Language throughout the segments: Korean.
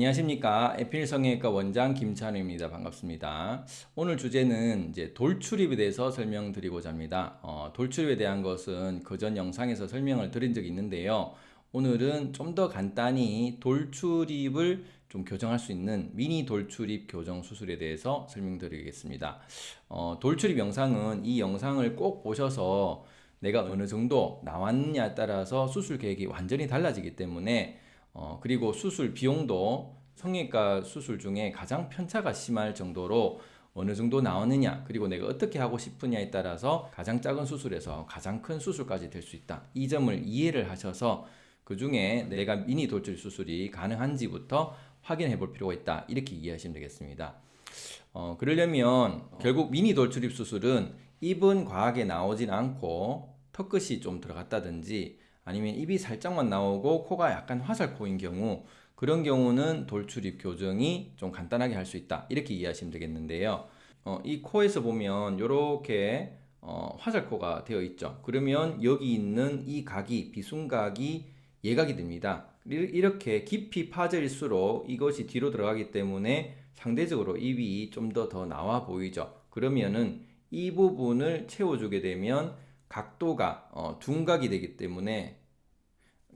안녕하십니까. 에필 성형외과 원장 김찬우입니다. 반갑습니다. 오늘 주제는 이제 돌출입에 대해서 설명드리고자 합니다. 어, 돌출입에 대한 것은 그전 영상에서 설명을 드린 적이 있는데요. 오늘은 좀 더 간단히 돌출입을 좀 교정할 수 있는 미니 돌출입 교정 수술에 대해서 설명드리겠습니다. 어, 돌출입 영상은 이 영상을 꼭 보셔서 내가 어느 정도 나왔느냐에 따라서 수술 계획이 완전히 달라지기 때문에 어, 그리고 수술 비용도 성형외과 수술 중에 가장 편차가 심할 정도로 어느 정도 나오느냐 그리고 내가 어떻게 하고 싶으냐에 따라서 가장 작은 수술에서 가장 큰 수술까지 될 수 있다. 이 점을 이해를 하셔서 그 중에 내가 미니 돌출 수술이 가능한지부터 확인해 볼 필요가 있다. 이렇게 이해하시면 되겠습니다. 어, 그러려면 결국 미니 돌출입 수술은 입은 과하게 나오진 않고 턱끝이 좀 들어갔다든지 아니면 입이 살짝만 나오고 코가 약간 화살코인 경우 그런 경우는 돌출입 교정이 좀 간단하게 할 수 있다. 이렇게 이해하시면 되겠는데요. 어, 이 코에서 보면 이렇게 어, 화살코가 되어 있죠. 그러면 여기 있는 이 각이 비순각이 예각이 됩니다. 이렇게 깊이 파져일수록 이것이 뒤로 들어가기 때문에 상대적으로 입이 좀 더 더 나와 보이죠. 그러면은 이 부분을 채워주게 되면 각도가 어, 둔각이 되기 때문에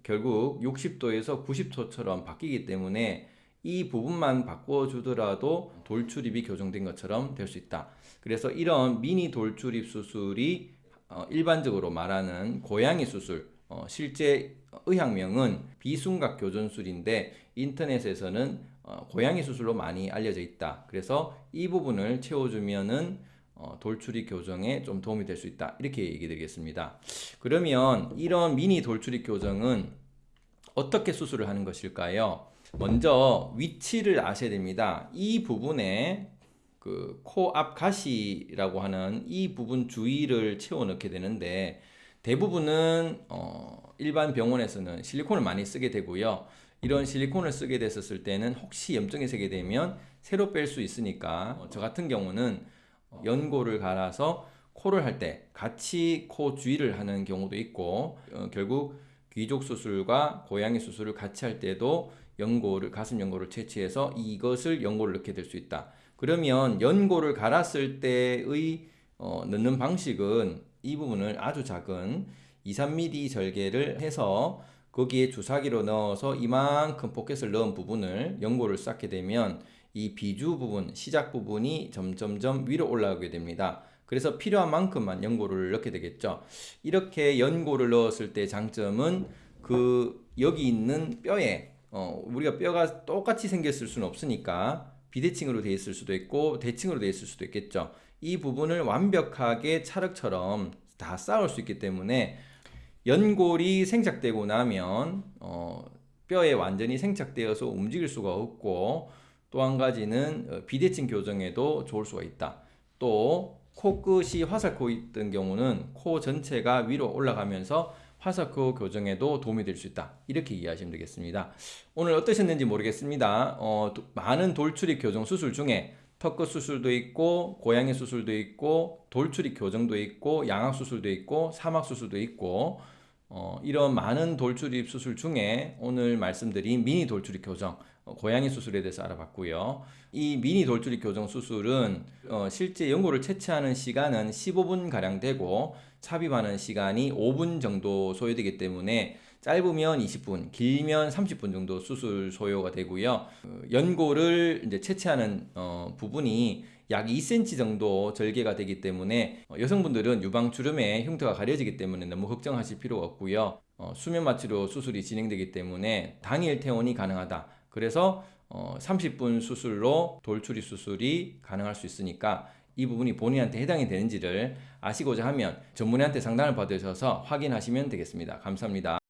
결국 60도에서 90도처럼 바뀌기 때문에 이 부분만 바꿔주더라도 돌출입이 교정된 것처럼 될 수 있다. 그래서 이런 미니 돌출입 수술이 어, 일반적으로 말하는 고양이 수술, 어, 실제 의학명은 비순각 교전술인데 인터넷에서는 어, 고양이 수술로 많이 알려져 있다. 그래서 이 부분을 채워주면은 어, 돌출입 교정에 좀 도움이 될 수 있다. 이렇게 얘기 드리겠습니다. 그러면 이런 미니 돌출입 교정은 어떻게 수술을 하는 것일까요? 먼저 위치를 아셔야 됩니다. 이 부분에 그 코앞 가시라고 하는 이 부분 주위를 채워 넣게 되는데 대부분은 어, 일반 병원에서는 실리콘을 많이 쓰게 되고요. 이런 실리콘을 쓰게 됐었을 때는 혹시 염증이 생기게 되면 새로 뺄 수 있으니까 어, 저 같은 경우는 연고를 갈아서 코를 할 때 같이 코 주위를 하는 경우도 있고 어, 결국 귀족 수술과 고양이 수술을 같이 할 때도 연고를 가슴 연고를 채취해서 이것을 연고를 넣게 될 수 있다. 그러면 연고를 갈았을 때의 어, 넣는 방식은 이 부분을 아주 작은 2, 3mm 절개를 해서 거기에 주사기로 넣어서 이만큼 포켓을 넣은 부분을 연고를 쌓게 되면 이 비주 부분, 시작 부분이 점점점 위로 올라가게 됩니다. 그래서 필요한 만큼만 연고를 넣게 되겠죠. 이렇게 연고를 넣었을 때 장점은 그 여기 있는 뼈에 어, 우리가 뼈가 똑같이 생겼을 수는 없으니까 비대칭으로 되어 있을 수도 있고 대칭으로 되어 있을 수도 있겠죠. 이 부분을 완벽하게 찰흙처럼 다 쌓을 수 있기 때문에 연골이 생착되고 나면 어, 뼈에 완전히 생착되어서 움직일 수가 없고 또 한 가지는 어, 비대칭 교정에도 좋을 수가 있다. 또 코끝이 화살코 있던 경우는 코 전체가 위로 올라가면서 화살코 교정에도 도움이 될 수 있다. 이렇게 이해하시면 되겠습니다. 오늘 어떠셨는지 모르겠습니다. 어, 도, 많은 돌출입 교정 수술 중에 턱끝 수술도 있고 고양이 수술도 있고 돌출입 교정도 있고 양악 수술도 있고 사막 수술도 있고 어, 이런 많은 돌출입 수술 중에 오늘 말씀드린 미니 돌출입 교정 어, 고양이 수술에 대해서 알아봤고요. 이 미니 돌출입 교정 수술은 어, 실제 연고를 채취하는 시간은 15분 가량 되고 삽입하는 시간이 5분 정도 소요되기 때문에 짧으면 20분, 길면 30분 정도 수술 소요가 되고요. 어, 연고를 이제 채취하는 어, 부분이 약 2cm 정도 절개가 되기 때문에 어, 여성분들은 유방 주름의 흉터가 가려지기 때문에 너무 걱정하실 필요가 없고요. 어, 수면 마취로 수술이 진행되기 때문에 당일 퇴원이 가능하다. 그래서 어, 30분 수술로 돌출입 수술이 가능할 수 있으니까 이 부분이 본인한테 해당이 되는지를 아시고자 하면 전문의한테 상담을 받으셔서 확인하시면 되겠습니다. 감사합니다.